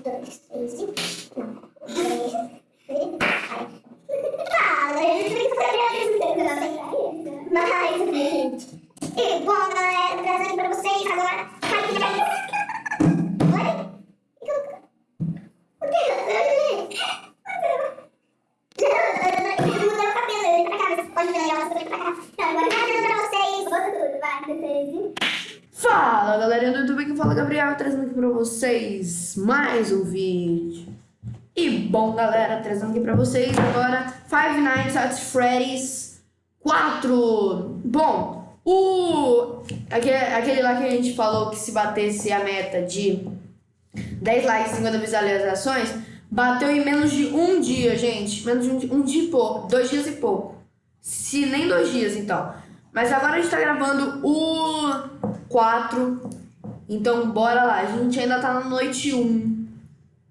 dois, três e... Fala galerinha do YouTube, que fala Gabriel, trazendo aqui pra vocês mais um vídeo. E bom galera, trazendo aqui pra vocês agora Five Nights at Freddy's 4. Bom, o aquele, aquele lá que a gente falou que se batesse a meta de 10 likes e 50 visualizações, bateu em menos de um dia, gente. Menos de um, um dia e pouco, dois dias e pouco. Se nem dois dias, então. Mas agora a gente tá gravando o 4. Então, bora lá. A gente ainda tá na noite 1.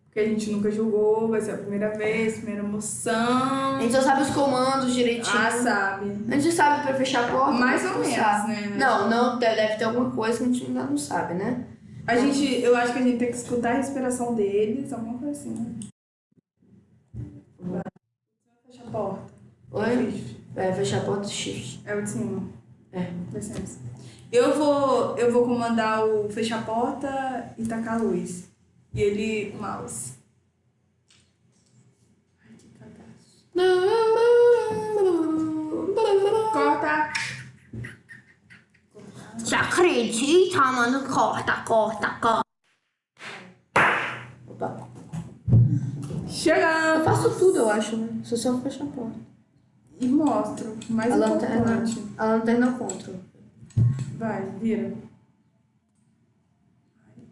Porque a gente nunca jogou, vai ser a primeira vez, primeira emoção. A gente só sabe os comandos direitinho. Ah, sabe. A gente sabe pra fechar a porta. Mais ou menos, né? Não, não, deve ter alguma coisa que a gente ainda não sabe, né? A gente, eu acho que a gente tem que escutar a respiração deles, alguma coisa assim, né? Vai. Fecha a porta. Oi? É, fechar a porta do shift. É o de cima. É. Licença. Eu vou, eu vou comandar o fechar a porta e tacar a luz. E ele, o mouse. Ai, que cagaço. Corta! Você acredita, mano? Corta, corta, corta. Opa. Eu Chegamos! faço tudo, eu acho, né? Só só fechar a porta. E mostro. Mais A lanterna, importante. a lanterna contra. Vai, vira.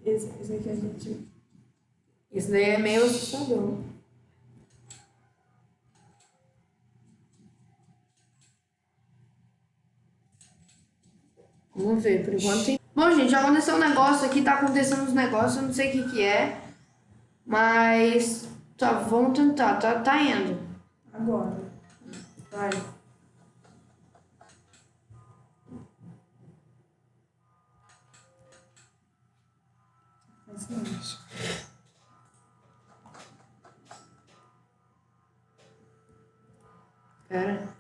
Esse, esse aqui a gente. Isso daí é meio assustador. Vamos ver, por enquanto tem... Bom, gente, já aconteceu um negócio aqui, tá acontecendo uns negócios, eu não sei o que que é. Mas... Tá, vamos tentar, tá, tá indo. Agora. Vai. O seguinte. Pera.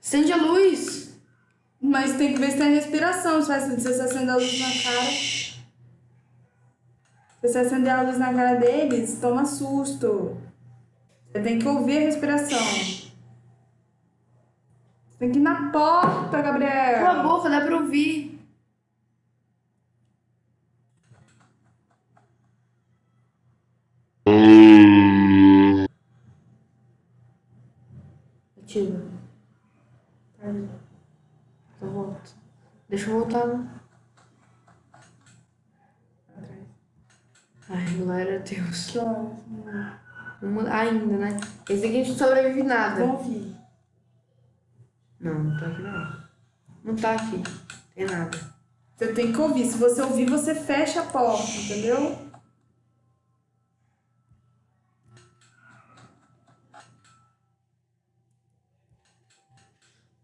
Acende a luz. Mas tem que ver se tem respiração. Se você acender a luz na cara. Se você acender a luz na cara deles, toma susto. Você tem que ouvir a respiração. Você tem que ir na porta, Gabriel. Cala a boca, dá pra ouvir. Ativa. Então volta. Atrás. Ai, glória a Deus. Vamos- Ainda, né? Esse aqui a gente não sobrevive nada. Ouvir. Não, não tá aqui não. Não tá aqui. Tem nada. Você tem que ouvir. Se você ouvir, você fecha a porta, entendeu?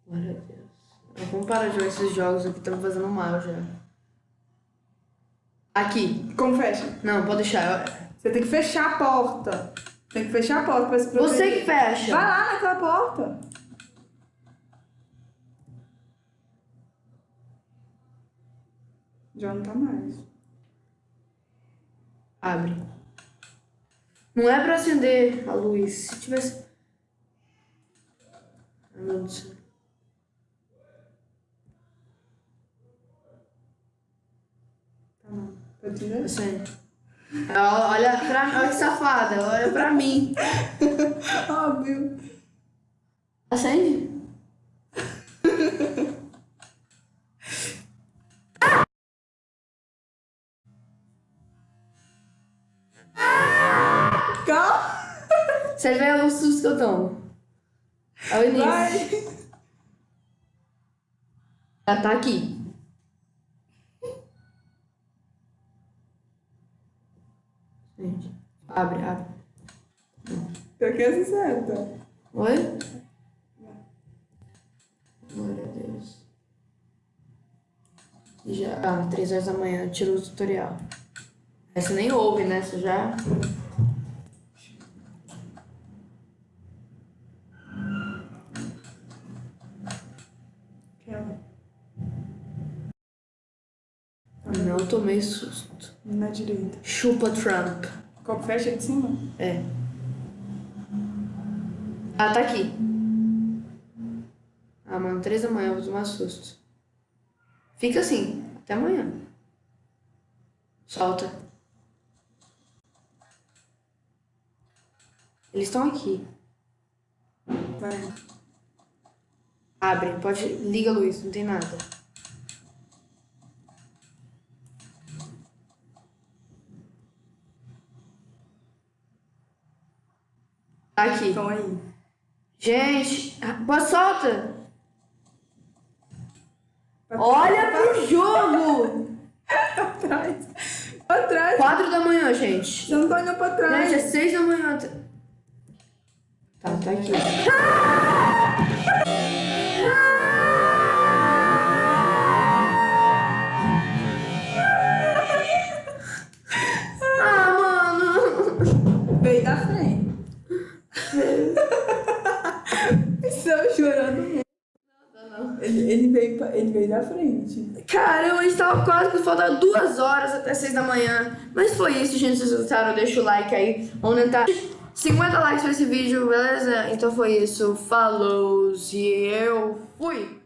Glória a Deus. Vamos parar de jogar esses jogos aqui, estão me fazendo mal já. Aqui. Como fecha? Não, pode deixar. Você tem que fechar a porta. Tem que fechar a porta pra se proteger. Você que fecha. Vai lá naquela porta. Já não tá mais. Abre. Não é pra acender a luz. Se tivesse. Ai, meu Deus do céu. Acende. Ó, Olha pra mim. Olha que safada. Olha pra mim. Óbvio. Acende? Calma. Você vê o susto que eu tomo. É o início. Vai. Já tá aqui. Gente, abre, abre. Pra que essa seta? Oi? Glória a Deus. Já, ah, 3 horas da manhã, tira o tutorial. Aí você nem ouve, né? Você já. Não tomei susto. Na direita. Chupa Trump. Copo fecha de cima? É. Ah, tá aqui. Ah, mano, três da manhã eu vou tomar susto. Fica assim, até amanhã. Solta. Eles estão aqui. Vai. Abre, pode. Liga a luz, não tem nada. Aqui. Estão aí. Gente, pô, solta! Pra Olha pro jogo! pra trás. Pra trás. Quatro da manhã, gente. Você não tá olhando pra trás. Gente, é seis da manhã. Tá, tá aqui. Ah, veio da frente. Caramba, a gente tava quase que faltando duas horas até seis da manhã. Mas foi isso, gente. Se vocês gostaram, deixa o like aí. Vamos tentar 50 likes pra esse vídeo, beleza? Então foi isso. Falou e eu fui!